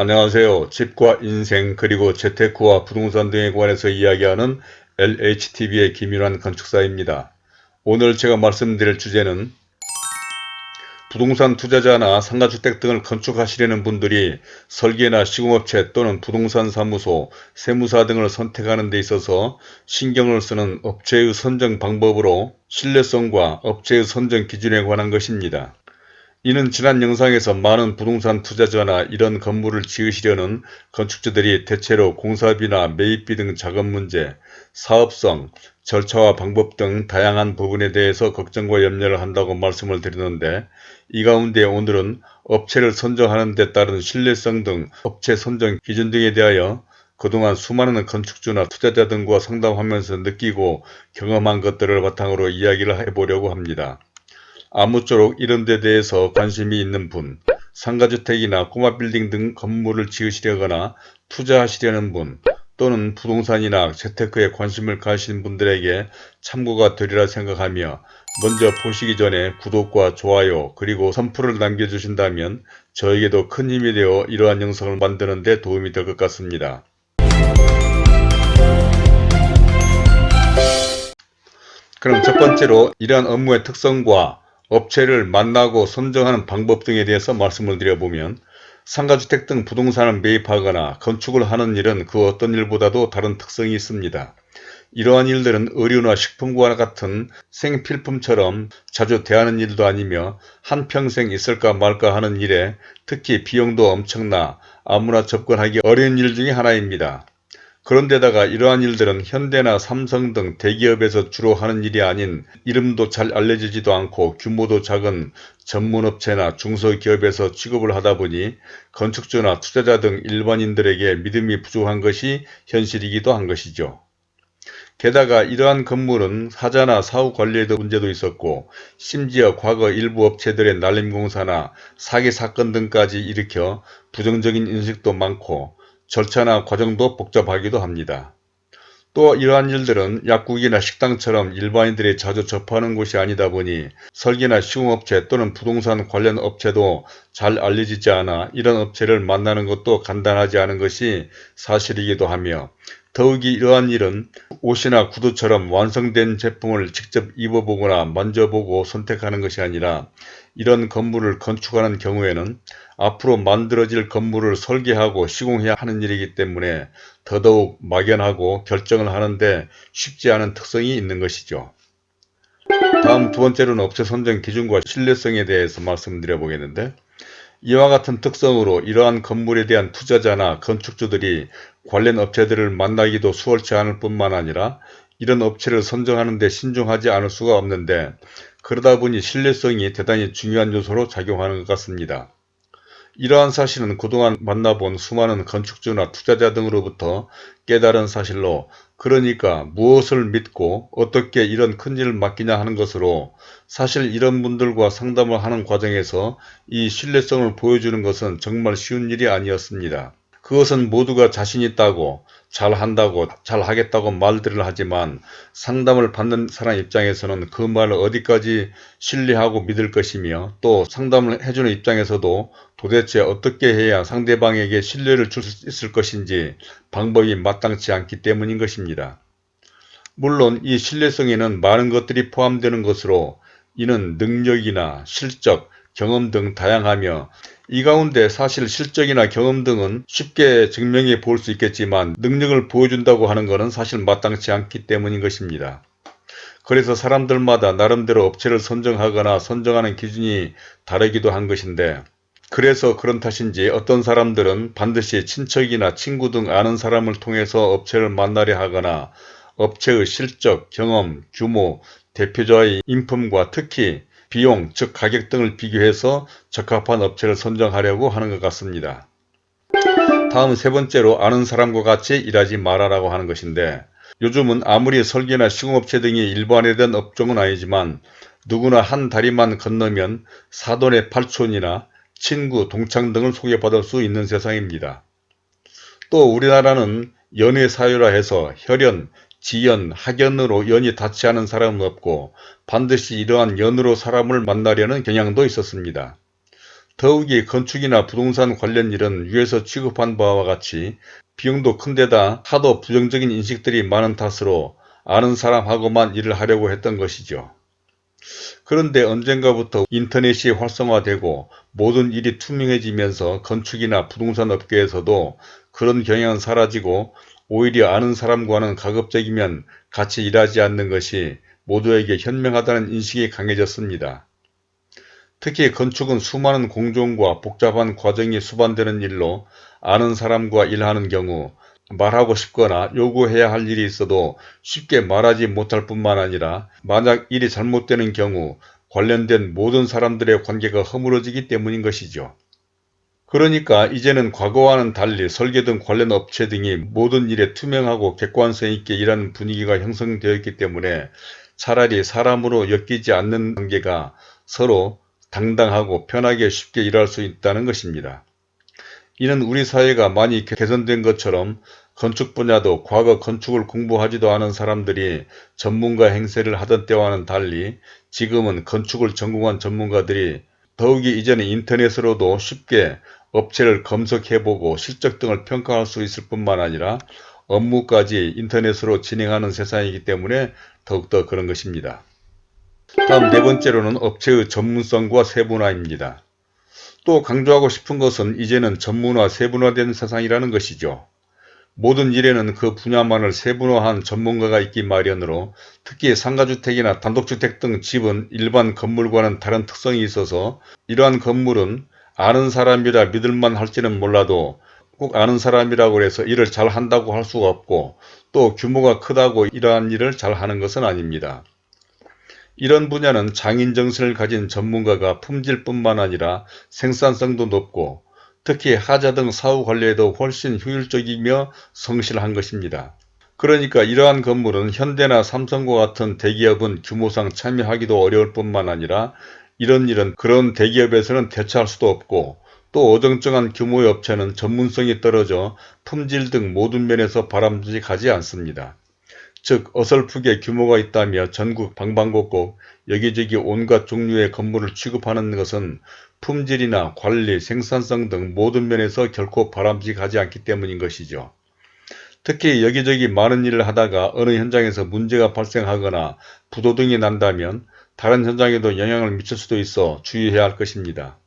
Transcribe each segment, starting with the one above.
안녕하세요. 집과 인생 그리고 재테크와 부동산 등에 관해서 이야기하는 LHTV의 김윤환 건축사입니다. 오늘 제가 말씀드릴 주제는 부동산 투자자나 상가주택 등을 건축하시려는 분들이 설계나 시공업체 또는 부동산 사무소, 세무사 등을 선택하는 데 있어서 신경을 쓰는 업체의 선정 방법으로 신뢰성과 업체의 선정 기준에 관한 것입니다. 이는 지난 영상에서 많은 부동산 투자자나 이런 건물을 지으시려는 건축주들이 대체로 공사비나 매입비 등 자금 문제, 사업성, 절차와 방법 등 다양한 부분에 대해서 걱정과 염려를 한다고 말씀을 드리는데 이 가운데 오늘은 업체를 선정하는 데 따른 신뢰성 등 업체 선정 기준 등에 대하여 그동안 수많은 건축주나 투자자 등과 상담하면서 느끼고 경험한 것들을 바탕으로 이야기를 해보려고 합니다. 아무쪼록 이런 데 대해서 관심이 있는 분, 상가주택이나 꼬마빌딩 등 건물을 지으시려거나 투자하시려는 분, 또는 부동산이나 재테크에 관심을 가신 분들에게 참고가 되리라 생각하며 먼저 보시기 전에 구독과 좋아요 그리고 선풀을 남겨주신다면 저에게도 큰 힘이 되어 이러한 영상을 만드는 데 도움이 될 것 같습니다. 그럼 첫 번째로 이러한 업무의 특성과 업체를 만나고 선정하는 방법 등에 대해서 말씀을 드려보면 상가주택 등 부동산을 매입하거나 건축을 하는 일은 그 어떤 일보다도 다른 특성이 있습니다. 이러한 일들은 의류나 식품과 같은 생필품처럼 자주 대하는 일도 아니며 한평생 있을까 말까 하는 일에 특히 비용도 엄청나 아무나 접근하기 어려운 일 중의 하나입니다. 그런데다가 이러한 일들은 현대나 삼성 등 대기업에서 주로 하는 일이 아닌 이름도 잘 알려지지도 않고 규모도 작은 전문업체나 중소기업에서 취급을 하다 보니 건축주나 투자자 등 일반인들에게 믿음이 부족한 것이 현실이기도 한 것이죠. 게다가 이러한 건물은 사자나 사후 관리에도 문제도 있었고 심지어 과거 일부 업체들의 날림공사나 사기 사건 등까지 일으켜 부정적인 인식도 많고 절차나 과정도 복잡하기도 합니다. 또 이러한 일들은 약국이나 식당처럼 일반인들이 자주 접하는 곳이 아니다 보니 설계나 시공업체 또는 부동산 관련 업체도 잘 알려지지 않아 이런 업체를 만나는 것도 간단하지 않은 것이 사실이기도 하며 더욱이 이러한 일은 옷이나 구두처럼 완성된 제품을 직접 입어보거나 만져보고 선택하는 것이 아니라 이런 건물을 건축하는 경우에는 앞으로 만들어질 건물을 설계하고 시공해야 하는 일이기 때문에 더더욱 막연하고 결정을 하는데 쉽지 않은 특성이 있는 것이죠. 다음 두 번째로는 업체 선정 기준과 신뢰성에 대해서 말씀드려 보겠는데 이와 같은 특성으로 이러한 건물에 대한 투자자나 건축주들이 관련 업체들을 만나기도 수월치 않을 뿐만 아니라 이런 업체를 선정하는 데 신중하지 않을 수가 없는데 그러다 보니 신뢰성이 대단히 중요한 요소로 작용하는 것 같습니다. 이러한 사실은 그동안 만나본 수많은 건축주나 투자자 등으로부터 깨달은 사실로 그러니까 무엇을 믿고 어떻게 이런 큰일을 맡기냐 하는 것으로 사실 이런 분들과 상담을 하는 과정에서 이 신뢰성을 보여주는 것은 정말 쉬운 일이 아니었습니다. 그것은 모두가 자신 있다고 잘한다고 잘하겠다고 말들을 하지만 상담을 받는 사람 입장에서는 그 말을 어디까지 신뢰하고 믿을 것이며 또 상담을 해주는 입장에서도 도대체 어떻게 해야 상대방에게 신뢰를 줄 수 있을 것인지 방법이 마땅치 않기 때문인 것입니다. 물론 이 신뢰성에는 많은 것들이 포함되는 것으로 이는 능력이나 실적, 경험 등 다양하며 이 가운데 사실 실적이나 경험 등은 쉽게 증명해 볼 수 있겠지만 능력을 보여준다고 하는 것은 사실 마땅치 않기 때문인 것입니다. 그래서 사람들마다 나름대로 업체를 선정하거나 선정하는 기준이 다르기도 한 것인데 그래서 그런 탓인지 어떤 사람들은 반드시 친척이나 친구 등 아는 사람을 통해서 업체를 만나려 하거나 업체의 실적, 경험, 규모, 대표자의 인품과 특히 비용, 즉 가격 등을 비교해서 적합한 업체를 선정하려고 하는 것 같습니다. 다음 세 번째로 아는 사람과 같이 일하지 말아라고 하는 것인데 요즘은 아무리 설계나 시공업체 등이 일반화된 업종은 아니지만 누구나 한 다리만 건너면 사돈의 팔촌이나 친구, 동창 등을 소개받을 수 있는 세상입니다. 또 우리나라는 연애사유라 해서 혈연, 지연, 학연으로 연이 닿지 않은 사람은 없고 반드시 이러한 연으로 사람을 만나려는 경향도 있었습니다. 더욱이 건축이나 부동산 관련 일은 위에서 취급한 바와 같이 비용도 큰데다 하도 부정적인 인식들이 많은 탓으로 아는 사람하고만 일을 하려고 했던 것이죠. 그런데 언젠가부터 인터넷이 활성화되고 모든 일이 투명해지면서 건축이나 부동산 업계에서도 그런 경향은 사라지고 오히려 아는 사람과는 가급적이면 같이 일하지 않는 것이 모두에게 현명하다는 인식이 강해졌습니다. 특히 건축은 수많은 공정과 복잡한 과정이 수반되는 일로 아는 사람과 일하는 경우 말하고 싶거나 요구해야 할 일이 있어도 쉽게 말하지 못할 뿐만 아니라 만약 일이 잘못되는 경우 관련된 모든 사람들의 관계가 허물어지기 때문인 것이죠. 그러니까 이제는 과거와는 달리 설계 등 관련 업체 등이 모든 일에 투명하고 객관성 있게 일하는 분위기가 형성되었기 때문에 차라리 사람으로 엮이지 않는 관계가 서로 당당하고 편하게 쉽게 일할 수 있다는 것입니다. 이는 우리 사회가 많이 개선된 것처럼 건축 분야도 과거 건축을 공부하지도 않은 사람들이 전문가 행세를 하던 때와는 달리 지금은 건축을 전공한 전문가들이 더욱이 이제는 인터넷으로도 쉽게 업체를 검색해보고 실적 등을 평가할 수 있을 뿐만 아니라 업무까지 인터넷으로 진행하는 세상이기 때문에 더욱더 그런 것입니다. 다음 네 번째로는 업체의 전문성과 세분화입니다. 또 강조하고 싶은 것은 이제는 전문화, 세분화된 세상이라는 것이죠. 모든 일에는 그 분야만을 세분화한 전문가가 있기 마련으로 특히 상가주택이나 단독주택 등 집은 일반 건물과는 다른 특성이 있어서 이러한 건물은 아는 사람이라 믿을만 할지는 몰라도 꼭 아는 사람이라고 해서 일을 잘 한다고 할 수가 없고 또 규모가 크다고 이러한 일을 잘 하는 것은 아닙니다. 이런 분야는 장인 정신을 가진 전문가가 품질뿐만 아니라 생산성도 높고 특히 하자 등 사후 관리에도 훨씬 효율적이며 성실한 것입니다. 그러니까 이러한 건물은 현대나 삼성과 같은 대기업은 규모상 참여하기도 어려울 뿐만 아니라 이런 일은 그런 대기업에서는 대처할 수도 없고 또 어정쩡한 규모의 업체는 전문성이 떨어져 품질 등 모든 면에서 바람직하지 않습니다. 즉 어설프게 규모가 있다며 전국 방방곡곡 여기저기 온갖 종류의 건물을 취급하는 것은 품질이나 관리, 생산성 등 모든 면에서 결코 바람직하지 않기 때문인 것이죠. 특히 여기저기 많은 일을 하다가 어느 현장에서 문제가 발생하거나 부도등이 난다면 다른 현장에도 영향을 미칠 수도 있어 주의해야 할 것입니다.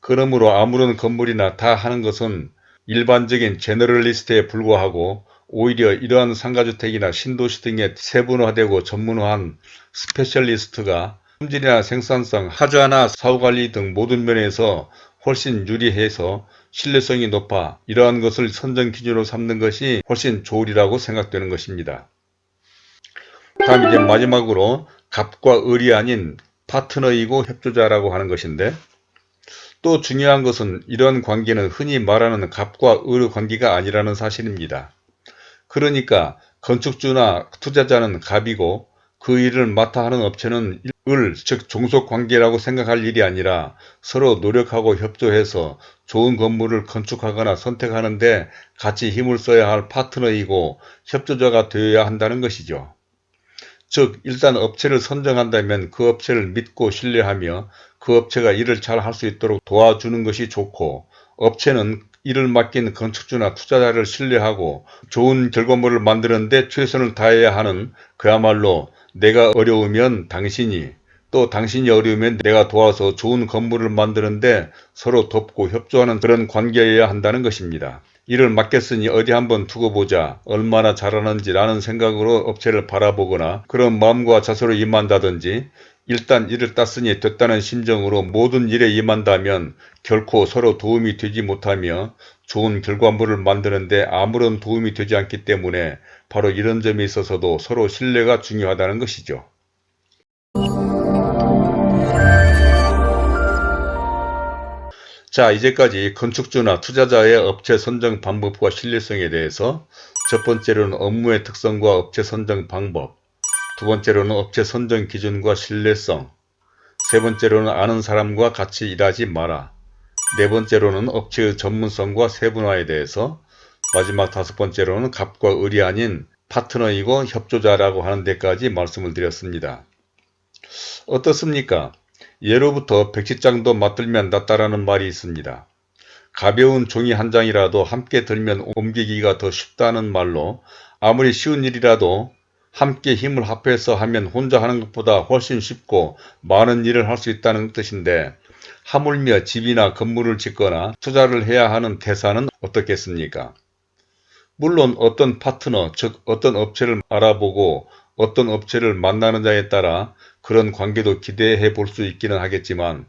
그러므로 아무런 건물이나 다 하는 것은 일반적인 제너럴리스트에 불과하고 오히려 이러한 상가주택이나 신도시 등에 세분화되고 전문화한 스페셜리스트가 품질이나 생산성, 하자나 사후관리 등 모든 면에서 훨씬 유리해서 신뢰성이 높아 이러한 것을 선정 기준으로 삼는 것이 훨씬 좋으리라고 생각되는 것입니다. 다음 이제 마지막으로 갑과 을이 아닌 파트너이고 협조자라고 하는 것인데 또 중요한 것은 이런 관계는 흔히 말하는 갑과 을의 관계가 아니라는 사실입니다. 그러니까 건축주나 투자자는 갑이고 그 일을 맡아 하는 업체는 을, 즉 종속관계라고 생각할 일이 아니라 서로 노력하고 협조해서 좋은 건물을 건축하거나 선택하는데 같이 힘을 써야 할 파트너이고 협조자가 되어야 한다는 것이죠. 즉 일단 업체를 선정한다면 그 업체를 믿고 신뢰하며 그 업체가 일을 잘 할 수 있도록 도와주는 것이 좋고 업체는 일을 맡긴 건축주나 투자자를 신뢰하고 좋은 결과물을 만드는데 최선을 다해야 하는 그야말로 내가 어려우면 당신이 또 당신이 어려우면 내가 도와서 좋은 건물을 만드는데 서로 돕고 협조하는 그런 관계여야 한다는 것입니다. 일을 맡겼으니 어디 한번 두고 보자 얼마나 잘하는지 라는 생각으로 업체를 바라보거나 그런 마음과 자세로 임한다든지 일단 일을 땄으니 됐다는 심정으로 모든 일에 임한다면 결코 서로 도움이 되지 못하며 좋은 결과물을 만드는데 아무런 도움이 되지 않기 때문에 바로 이런 점에 있어서도 서로 신뢰가 중요하다는 것이죠. 자 이제까지 건축주나 투자자의 업체 선정 방법과 신뢰성에 대해서 첫 번째로는 업무의 특성과 업체 선정 방법 두 번째로는 업체 선정 기준과 신뢰성 세 번째로는 아는 사람과 같이 일하지 마라 네 번째로는 업체의 전문성과 세분화에 대해서 마지막 다섯 번째로는 갑과 을이 아닌 파트너이고 협조자라고 하는 데까지 말씀을 드렸습니다. 어떻습니까? 예로부터 백지장도 맞들면 낫다라는 말이 있습니다. 가벼운 종이 한 장이라도 함께 들면 옮기기가 더 쉽다는 말로 아무리 쉬운 일이라도 함께 힘을 합해서 하면 혼자 하는 것보다 훨씬 쉽고 많은 일을 할 수 있다는 뜻인데 하물며 집이나 건물을 짓거나 투자를 해야 하는 태사는 어떻겠습니까? 물론 어떤 파트너, 즉 어떤 업체를 알아보고 어떤 업체를 만나는 자에 따라 그런 관계도 기대해 볼 수 있기는 하겠지만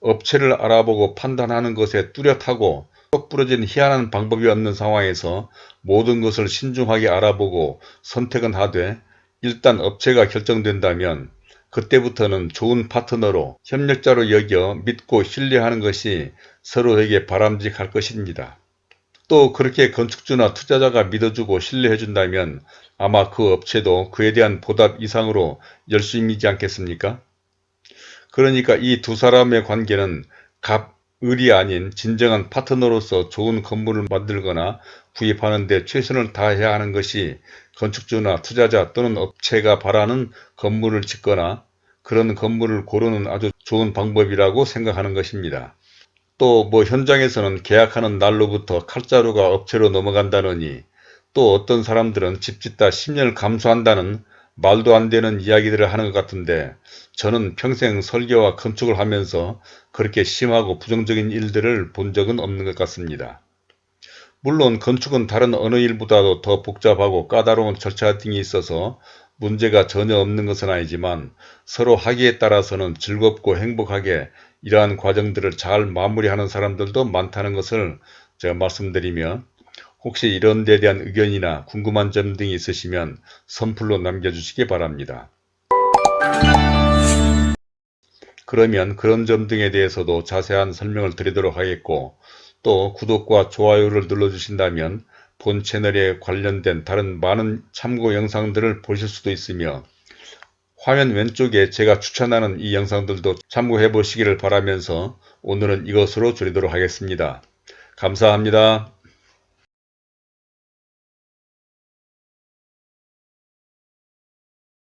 업체를 알아보고 판단하는 것에 뚜렷하고 똑 부러진 희한한 방법이 없는 상황에서 모든 것을 신중하게 알아보고 선택은 하되 일단 업체가 결정된다면 그때부터는 좋은 파트너로 협력자로 여겨 믿고 신뢰하는 것이 서로에게 바람직할 것입니다. 또 그렇게 건축주나 투자자가 믿어주고 신뢰해준다면 아마 그 업체도 그에 대한 보답 이상으로 열심이지 않겠습니까? 그러니까 이 두 사람의 관계는 갑 을이 아닌 진정한 파트너로서 좋은 건물을 만들거나 구입하는 데 최선을 다해야 하는 것이 건축주나 투자자 또는 업체가 바라는 건물을 짓거나 그런 건물을 고르는 아주 좋은 방법이라고 생각하는 것입니다. 또 뭐 현장에서는 계약하는 날로부터 칼자루가 업체로 넘어간다느니 또 어떤 사람들은 집 짓다 10년을 감수한다는 말도 안 되는 이야기들을 하는 것 같은데 저는 평생 설계와 건축을 하면서 그렇게 심하고 부정적인 일들을 본 적은 없는 것 같습니다. 물론 건축은 다른 어느 일보다도 더 복잡하고 까다로운 절차 등이 있어서 문제가 전혀 없는 것은 아니지만 서로 하기에 따라서는 즐겁고 행복하게 이러한 과정들을 잘 마무리하는 사람들도 많다는 것을 제가 말씀드리며 혹시 이런 데 대한 의견이나 궁금한 점 등이 있으시면 선플로 남겨주시기 바랍니다. 그러면 그런 점 등에 대해서도 자세한 설명을 드리도록 하겠고 또 구독과 좋아요를 눌러주신다면 본 채널에 관련된 다른 많은 참고 영상들을 보실 수도 있으며 화면 왼쪽에 제가 추천하는 이 영상들도 참고해 보시기를 바라면서 오늘은 이것으로 줄이도록 하겠습니다. 감사합니다.